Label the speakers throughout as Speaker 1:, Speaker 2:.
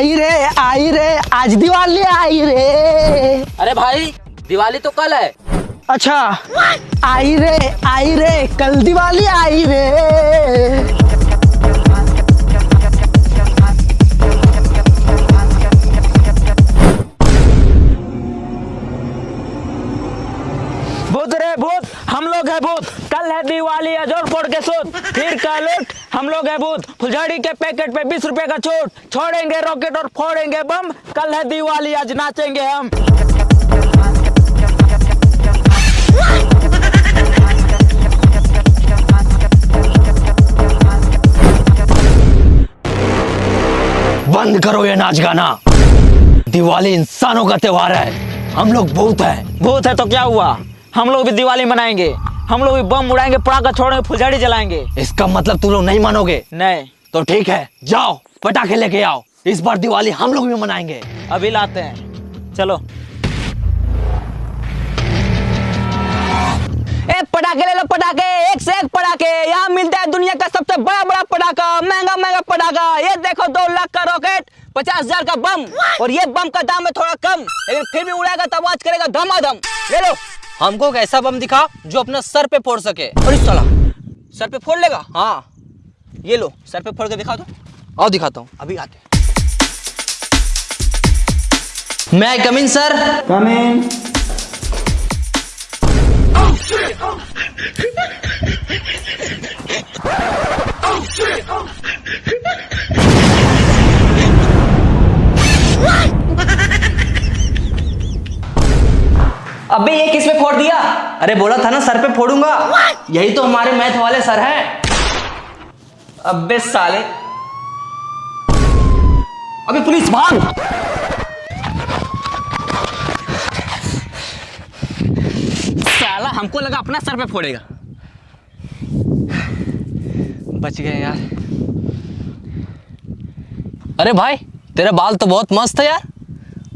Speaker 1: आई रे आई रे आज दिवाली आई रे।
Speaker 2: अरे भाई दिवाली तो कल है।
Speaker 1: अच्छा आई रे आई रे कल दिवाली आई रे। भूत रे भूत हम लोग है भूत कल है दिवाली अजोर फोड़ के सूत फिर कल उठ, हम लोग है भूत फुलझड़ी के पैकेट पे बीस रुपए का छूट। छोड़ेंगे रॉकेट और फोड़ेंगे बम। कल है दिवाली, आज नाचेंगे हम। बंद करो ये नाच गाना। दिवाली इंसानों का त्योहार है। हम लोग भूत है। भूत है तो क्या हुआ? हम लोग भी दिवाली मनाएँगे। हम लोग भी बम उड़ाएँगे पटाखा छोड़ेंगे फुलझड़ी जलाएँगे। इसका मतलब तू लोग नहीं मानोगे? नहीं। तो ठीक है जाओ पटाखे लेके आओ। इस बार दिवाली हम लोग भी मनाएँगे। अभी लाते हैं। चलो। ए पटाखे ले लो पटाखे एक से एक पटाखे। यहाँ मिलता है दुनिया का सबसे बड़ा बड़ा पटाखा महँगा महँगा पटाखा। ये देखो दो लाख का रॉकेट पचास हज़ार का बम। और ये बम का दाम है थोड़ा कम। लेकिन फिर भी उड़ाएगा तो आवाज़ करेगा धमाधम। ले लो।
Speaker 2: हमको एक ऐसा बम दिखा जो अपना सर पे फोड़ सके।
Speaker 1: और इस साला सर पे फोड़ लेगा? हाँ। ये लो सर पे फोड़ के दिखा दो।
Speaker 2: आओ दिखाता हूँ
Speaker 1: अभी आते
Speaker 2: मैं कमिन सर।
Speaker 1: अबे
Speaker 2: ना सर पे फोड़ूँगा। यही तो हमारे मैथ वाले सर हैं।
Speaker 1: अबे साले। अबे पुलिस भाग। साला हमको लगा अपना सर पे फोड़ेगा।
Speaker 2: बच गए यार। अरे भाई तेरा बाल तो बहुत मस्त है यार।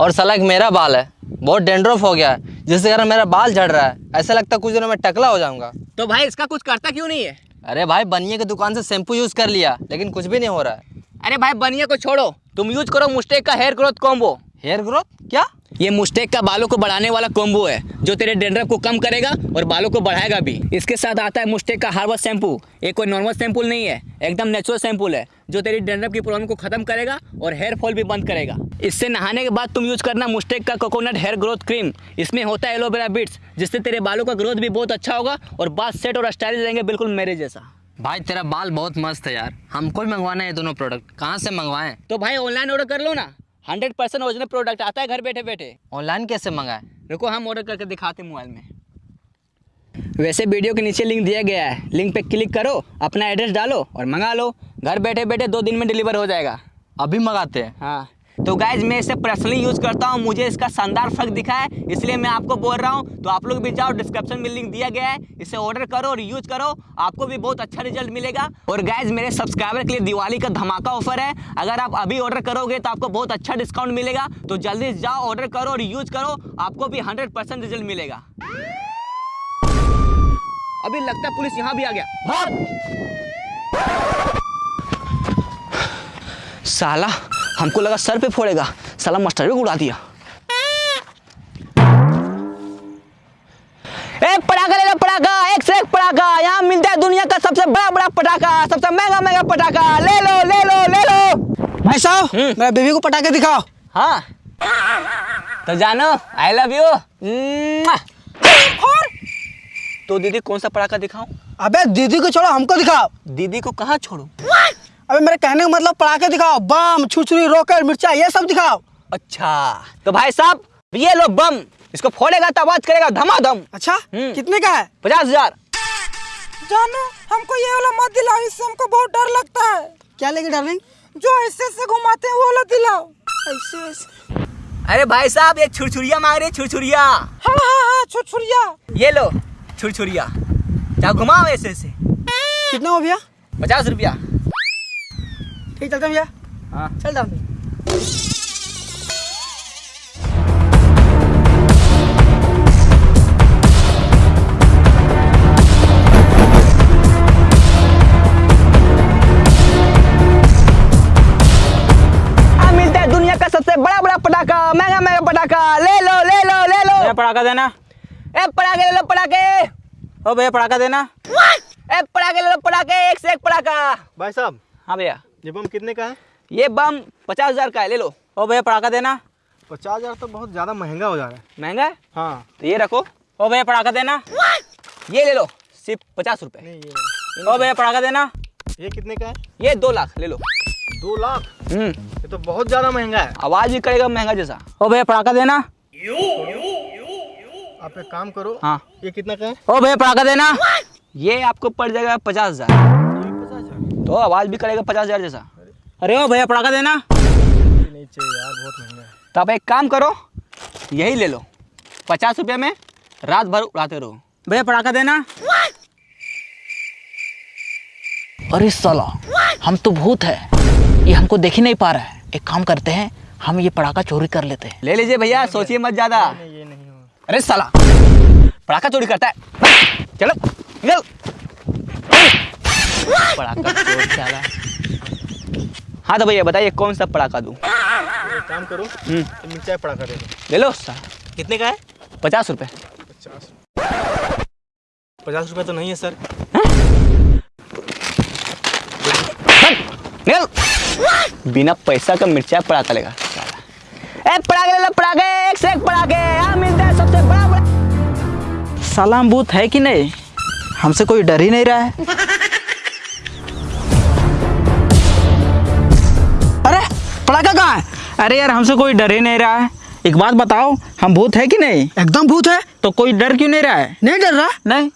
Speaker 2: और साला एक मेरा बाल है। बहुत डेंड्रोफ हो गया है। जिसके कारण मेरा बाल झड़ रहा है ऐसा लगता है कुछ दिनों में टकला हो जाऊँगा।
Speaker 1: तो भाई इसका कुछ करता क्यों नहीं है?
Speaker 2: अरे भाई बनिया की दुकान से शैम्पू यूज़ कर लिया लेकिन कुछ भी नहीं हो रहा है।
Speaker 1: अरे भाई बनिया को छोड़ो। तुम यूज़ करो मुस्टेक का hair growth combo
Speaker 2: hair growth क्या?
Speaker 1: ये मुस्टेक का बालों को बढ़ाने वाला कॉम्बो है जो तेरे डेंड्रफ को कम करेगा और बालों को बढ़ाएगा भी। इसके साथ आता है मुस्टेक का हार्बल शैम्पू ये कोई नॉर्मल शैम्पू नहीं है एकदम नेचुरल शैम्पू है जो तेरी डेंड्रफ की प्रॉब्लम को खत्म करेगा और हेयर फॉल भी बंद करेगा। इससे नहाने के बाद तुम यूज़ करना मुस्टेक का कोकोनट हेयर ग्रोथ क्रीम इसमें होता है एलोवेरा बीट्स जिससे तेरे बालों का ग्रोथ भी बहुत अच्छा होगा और बाल सेट और स्टाइल रहेंगे बिल्कुल मेरे जैसा।
Speaker 2: भाई तेरा बाल बहुत मस्त है यार। हमको भी मंगवाना है ये दोनों प्रोडक्ट कहाँ से मंगवाएँ?
Speaker 1: तो भाई ऑनलाइन ऑर्डर कर लो ना। हंड्रेड परसेंट ओरिजिनल प्रोडक्ट आता है घर बैठे बैठे।
Speaker 2: ऑनलाइन कैसे मंगाए
Speaker 1: रुको हम ऑर्डर करके दिखाते हैं मोबाइल में। वैसे वीडियो के नीचे लिंक दिया गया है। लिंक पे क्लिक करो अपना एड्रेस डालो और मंगा लो। घर बैठे बैठे दो दिन में डिलीवर हो जाएगा।
Speaker 2: अभी मंगाते हैं।
Speaker 1: हाँ। तो गाइज़ मैं इसे पर्सनली यूज़ करता हूँ, मुझे इसका शानदार फ़र्क दिखा है, इसलिए मैं आपको बोल रहा हूँ तो आप लोग भी जाओ डिस्क्रिप्शन में लिंक दिया गया है, इसे ऑर्डर करो और यूज़ करो, आपको भी बहुत अच्छा रिज़ल्ट मिलेगा। और गाइज़ मेरे सब्सक्राइबर के लिए दिवाली का धमाका ऑफ़र है, अगर आप अभी ऑर्डर करोगे तो आपको बहुत अच्छा डिस्काउंट मिलेगा तो जल्दी जाओ ऑर्डर करो और यूज़ करो, आपको भी हंड्रेड रिज़ल्ट मिलेगा। अभी लगता है पुलिस यहाँ भी आ गया। साला हमको लगा सर पे फोड़ेगा। साला मास्टर भी उड़ा दिया। ए पटाखा ले लो पटाखा। एक से एक पटाखा। यहाँ मिलता है दुनिया का सबसे बड़ा बड़ा पटाखा सबसे महँगा महँगा पटाखा। ले लो ले लो ले लो।
Speaker 3: भाई साहब मेरा बेबी को पटाखे दिखाओ।
Speaker 1: हाँ। तो जानो आई लव यू तो दीदी कौन सा पटाखा दिखाऊँ?
Speaker 3: अबे दीदी को छोड़ो हमको दिखाओ।
Speaker 1: दीदी को कहाँ छोड़ूं?
Speaker 3: अबे मेरे कहने का मतलब पटाखे दिखाओ बम छुछुरी रॉकेट मिर्चा ये सब दिखाओ।
Speaker 1: अच्छा तो भाई साहब ये लो बम इसको फोड़ेगा तो आवाज़ करेगा धमाधम।
Speaker 3: अच्छा
Speaker 1: हम्म।
Speaker 3: कितने का है?
Speaker 1: पचास हज़ार।
Speaker 4: जानो हमको ये वाला मत दिलाओ इससे हमको बहुत डर लगता है।
Speaker 3: क्या लेंगे डार्लिंग?
Speaker 4: जो ऐसे ऐसे घुमाते हैं वो वाला दिलाओ।
Speaker 3: ऐसे ऐसे।
Speaker 1: अरे भाई साहब ये छुरछुरिया मांग रहे छुरछुरिया।
Speaker 4: हाँ हाँ हाँ छुछुरिया
Speaker 1: ये लो छुरछुरिया। क्या घुमाओ ऐसे ऐसे।
Speaker 3: कितना हो भैया?
Speaker 1: पचास रुपया।
Speaker 3: ठीक चलते हैं भैया।
Speaker 1: हाँ।
Speaker 3: चल डार्लिंग
Speaker 1: अब मिलता है महँगा महँगा पटाखा। ले लो ले लो ले लो।
Speaker 5: भैया पटाखा देना।
Speaker 1: ए पटाखे ले लो पटाखे।
Speaker 5: ओ भैया पटाखा देना।
Speaker 1: ए पटाखे ले लो पटाखे एक से एक पटाखा।
Speaker 6: भाई साहब।
Speaker 1: हाँ भैया।
Speaker 6: ये बम कितने का है?
Speaker 1: ये बम पचास हज़ार का है ले लो।
Speaker 5: ओ भैया पटाखा देना।
Speaker 6: पचास हज़ार तो बहुत ज़्यादा महँगा हो जा रहा है।
Speaker 1: महँगा है?
Speaker 6: हाँ।
Speaker 1: तो ये रखो।
Speaker 5: ओ भैया पटाखा देना।
Speaker 1: ये ले लो सिर्फ़ पचास रुपए।
Speaker 6: नहीं
Speaker 5: ओ भैया पटाखा देना।
Speaker 6: ये कितने का है?
Speaker 1: ये दो लाख ले लो।
Speaker 6: दो लाख?
Speaker 1: हम्म।
Speaker 6: ये तो बहुत ज़्यादा महँगा है।
Speaker 1: आवाज़ भी करेगा महँगा जैसा।
Speaker 5: ओ भैया पटाखा देना।
Speaker 6: आप एक काम करो
Speaker 5: हाँ।
Speaker 6: ये कितना का है?
Speaker 5: ओ भैया पटाखा देना।
Speaker 1: ये आपको पड़ जाएगा पचास हज़ार। तो आवाज़ भी करेगा पचास हज़ार जैसा।
Speaker 5: अरे ओ भैया पटाखा देना।
Speaker 6: नहीं चाहिए यार बहुत महँगा है
Speaker 1: तो आप एक काम करो यही ले लो। पचास रुपये में रात भर उड़ाते रहो।
Speaker 5: भैया पटाखा देना।
Speaker 7: अरे साला हम तो भूत है। ये हमको देख ही नहीं पा रहा है। एक काम करते हैं हम ये पटाखा चोरी कर लेते हैं।
Speaker 1: ले लीजिए भैया सोचिए मत ज़्यादा।
Speaker 6: नहीं ये नहीं
Speaker 1: अरे साला पटाखा चोरी करता है। चलो निकल। चोर साला हाँ तो भैया बताइए कौन सा पटाखा दूँ?
Speaker 6: एक काम करो ये मिर्चाई पड़ाका दे दो।
Speaker 1: ले लो साला
Speaker 6: कितने का है?
Speaker 1: पचास रुपये
Speaker 6: पचास पचास रुपये तो नहीं है सर।
Speaker 1: निकल। बिना पैसा का मिर्चा पड़ाका लेगा। साला ए पड़ाके ले लो पड़ाके एक से एक पड़ाके यहाँ मिलता है सबसे बड़ा बड़ा।
Speaker 5: साला हम भूत है कि नहीं? हमसे कोई डर ही नहीं रहा है।
Speaker 3: पटाखा कहाँ है?
Speaker 5: अरे यार हमसे कोई डर ही नहीं रहा है। एक बात बताओ हम भूत है कि नहीं?
Speaker 3: एकदम भूत है।
Speaker 5: तो कोई डर क्यों नहीं रहा है?
Speaker 3: नहीं डर रहा?
Speaker 5: नहीं।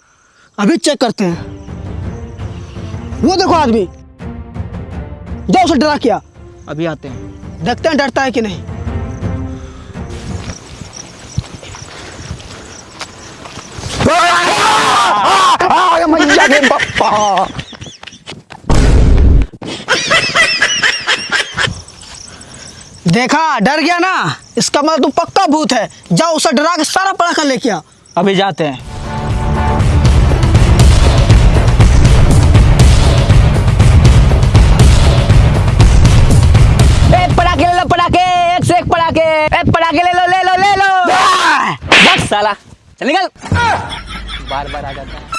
Speaker 3: अभी चेक करते हैं। वो देखो आदमी। जाओ उसे डरा किया।
Speaker 5: अभी आते हैं।
Speaker 3: देखते हैं डरता है कि नहीं। मैया के पप्पा देखा डर गया ना? इसका मतलब तू पक्का भूत है। जाओ उसे डरा के सारा पटाखा लेके आ।
Speaker 5: अभी जाते हैं।
Speaker 1: ए ले लो पटाके एक से एक पटाके ए ले लो ले लो ले लो। बस साला चल निकल। बार बार आ जाता है।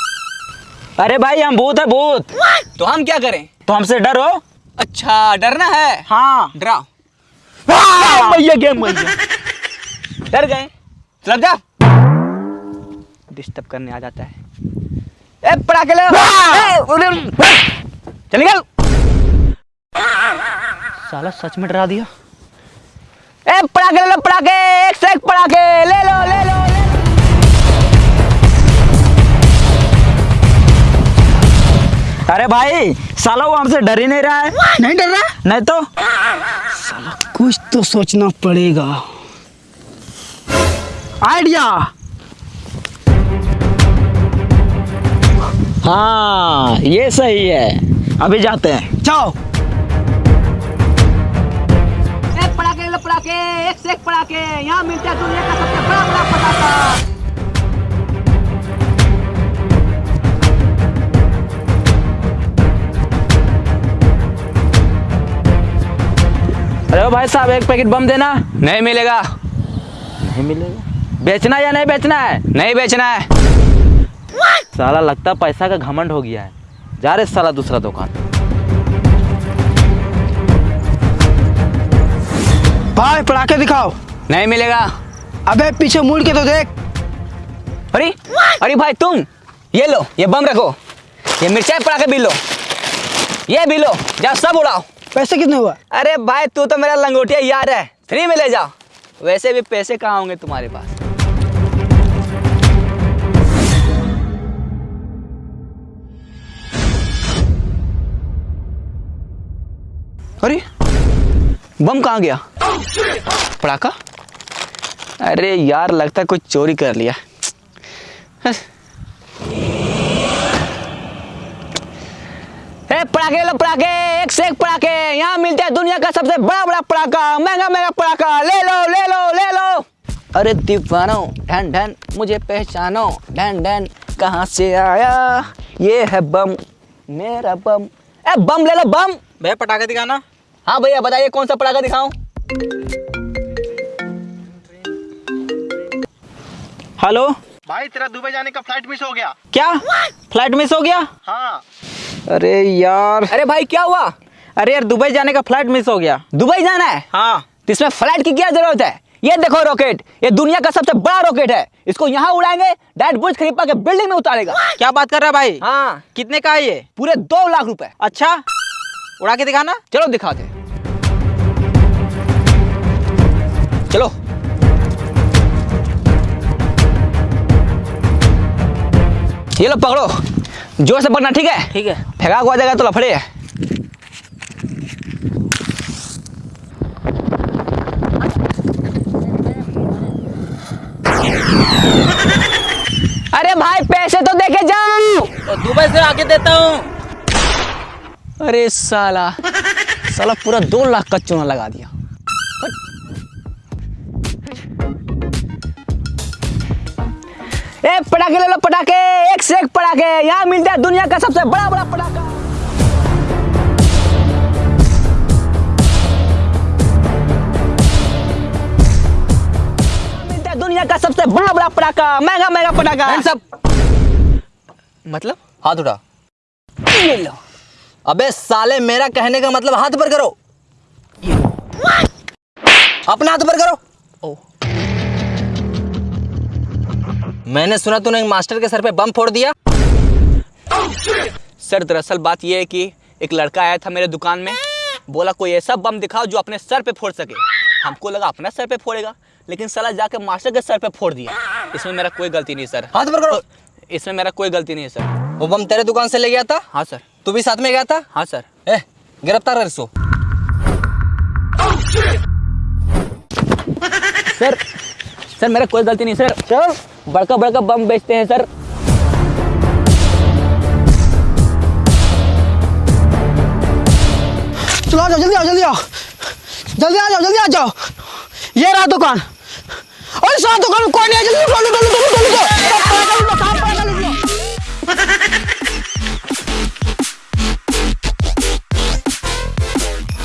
Speaker 5: अरे भाई हम भूत है भूत।
Speaker 1: तो हम क्या करें?
Speaker 5: तो हमसे डरो।
Speaker 1: अच्छा डरना है?
Speaker 5: हाँ।
Speaker 1: डराओ।
Speaker 5: भैया गेम भैया
Speaker 1: डर गए? चल जा। डिस्टर्ब करने आ जाता है। ए ए, उधर- चल निकल
Speaker 7: साला सच में डरा दिया।
Speaker 1: ए पटाके ले लो पटाके एक से एक ले लो ले लो ले लो।
Speaker 5: अरे भाई साला वो हमसे डर ही नहीं रहा है।
Speaker 3: नहीं डर रहा?
Speaker 5: नहीं तो?
Speaker 3: कुछ तो सोचना पड़ेगा। आइडिया?
Speaker 5: हाँ ये सही है। अभी जाते हैं।
Speaker 3: जाओ।
Speaker 1: ए पटाके ले एक से एक पटाके यहाँ मिलता है दुनिया का सबसे बड़ा बड़ा पटाखा।
Speaker 5: अरे भाई साहब एक पैकेट बम देना।
Speaker 1: नहीं मिलेगा।
Speaker 5: नहीं मिलेगा? बेचना या नहीं बेचना है?
Speaker 1: नहीं बेचना है।
Speaker 2: साला लगता पैसा का घमंड हो गया है। जा रहे साला दूसरा दुकान।
Speaker 3: भाई पटाखे दिखाओ।
Speaker 1: नहीं मिलेगा।
Speaker 3: अबे पीछे मुड़ के तो देख।
Speaker 1: अरे अरे भाई तुम ये लो ये बम रखो। ये मिर्चाई पटाखे भी लो। ये भी लो जाओ सब उड़ाओ।
Speaker 3: पैसे कितने हुआ?
Speaker 1: अरे भाई, तू तो मेरा लंगोटिया यार है। फ्री में ले जाओ वैसे भी पैसे कहाँ होंगे तुम्हारे पास? अरे, बम कहाँ गया? पड़ाका अरे यार, लगता है कुछ चोरी कर लिया। ए पटाखे ले लो पटाखे एक से एक पटाखे। यहाँ मिलते हैं दुनिया का सबसे बड़ा बड़ा पटाखा महँगा महँगा पटाखा। ले लो ले लो ले लो। अरे दीवानो ढन ढन मुझे पहचानो। ढन ढन कहाँ से आया? ये है बम मेरा बम। ए बम ले लो बम।
Speaker 5: भैया पटाखा दिखाना।
Speaker 1: हाँ भैया बताइए कौन सा पटाखा दिखाऊँ?
Speaker 5: हेलो?
Speaker 6: भाई तेरा दुबई जाने का फ़्लाइट मिस हो गया।
Speaker 5: क्या? फ़्लाइट मिस हो गया?
Speaker 6: हाँ।
Speaker 5: अरे यार।
Speaker 1: अरे भाई क्या हुआ?
Speaker 5: अरे यार दुबई जाने का फ़्लाइट मिस हो गया।
Speaker 1: दुबई जाना है?
Speaker 5: हाँ।
Speaker 1: तो इसमें फ़्लाइट की क्या ज़रूरत है? ये देखो रॉकेट ये दुनिया का सबसे बड़ा रॉकेट है। इसको यहाँ उड़ाएँगे डायरेक्ट बुर्ज खलीफा के बिल्डिंग में उतारेगा।
Speaker 5: क्या बात कर रहा है भाई?
Speaker 1: हाँ।
Speaker 5: कितने का है ये?
Speaker 1: पूरे दो लाख रुपए।
Speaker 5: अच्छा। उड़ा के दिखाना।
Speaker 1: चलो दिखाते चलो। ये लो पकड़ो। ज़ोर से पकड़ना ठीक है?
Speaker 5: ठीक है।
Speaker 1: फेंका हुआ जाएगा तो लफड़े। है अरे भाई पैसे तो देखे जाओ
Speaker 5: तो दुबई से आके देता हूँ।
Speaker 1: अरे साला साला पूरा दो लाख का चूना लगा दिया। ए पटाखे ले लो पटाखे। एक से एक पटाखे। यहाँ मिलता है दुनिया का सबसे बड़ा बड़ा पटाखा। मिलता है दुनिया का सबसे बड़ा बड़ा पटाखा। महँगा महँगा पटाखा।
Speaker 2: up!
Speaker 1: मतलब?
Speaker 2: हाथ उठा।
Speaker 1: ये लो।
Speaker 2: अबे साले मेरा कहने का मतलब हाथ पर करो। अपना हाथ पर करो।
Speaker 1: ओ
Speaker 2: मैंने सुना तूने एक मास्टर के सर पे बम फोड़ दिया।
Speaker 1: सर दरअसल बात यह है कि एक लड़का आया था मेरे दुकान में। बोला कोई ऐसा बम दिखाओ जो अपने सर पे फोड़ सके। हमको लगा अपना सर पे फोड़ेगा। लेकिन साला जाके मास्टर के सर पे फोड़ दिया। इसमें मेरा कोई गलती नहीं सर।
Speaker 2: हाथ पर करो।
Speaker 1: इसमें मेरा कोई गलती नहीं है सर।
Speaker 2: वो बम तेरे दुकान से ले गया था?
Speaker 1: हाँ सर।
Speaker 2: तू भी साथ में गया था?
Speaker 1: हाँ सर।
Speaker 2: ए गिरफ़्तार कर इसको।
Speaker 1: सर सर, मेरा कोई गलती नहीं, सर। सर बड़का बड़का बम बेचते हैं, सर।
Speaker 3: चलो आ जाओ, जल्दी आओ जल्दी आओ। जल्दी आ जाओ, जल्दी आ जाओ। ये रहा दुकान। और सारा दुकान कोई नहीं है। जल्दी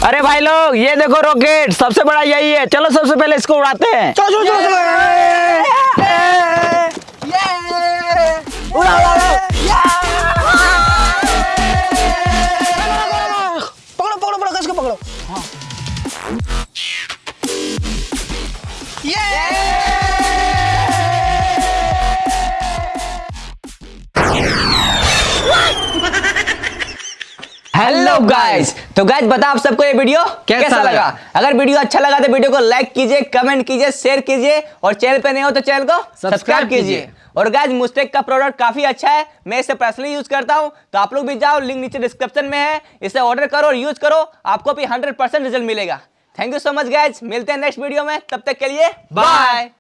Speaker 5: अरे भाई लोग ये देखो रॉकेट सबसे बड़ा यही है। चलो सबसे पहले इसको उड़ाते हैं।
Speaker 3: चलो चलो चलो। उड़ा उड़ा।
Speaker 1: हेलो गाइस तो गाइस बता आप सबको ये वीडियो
Speaker 2: कैसा
Speaker 1: कैसा, लगा?
Speaker 2: लगा?
Speaker 1: अगर वीडियो अच्छा लगा तो वीडियो को लाइक कीजिए कमेंट कीजिए शेयर कीजिए और चैनल पे नहीं हो तो चैनल को सब्सक्राइब
Speaker 2: कीजिए।
Speaker 1: और गाइस मुस्टेक का प्रोडक्ट काफ़ी अच्छा है। मैं इसे पर्सनली यूज़ करता हूँ। तो आप लोग भी जाओ लिंक नीचे डिस्क्रिप्शन में है। इसे ऑर्डर करो और यूज़ करो। आपको भी 100% रिज़ल्ट मिलेगा। Thank you so much guys मिलते हैं नेक्स्ट वीडियो में। तब तक के लिए बाय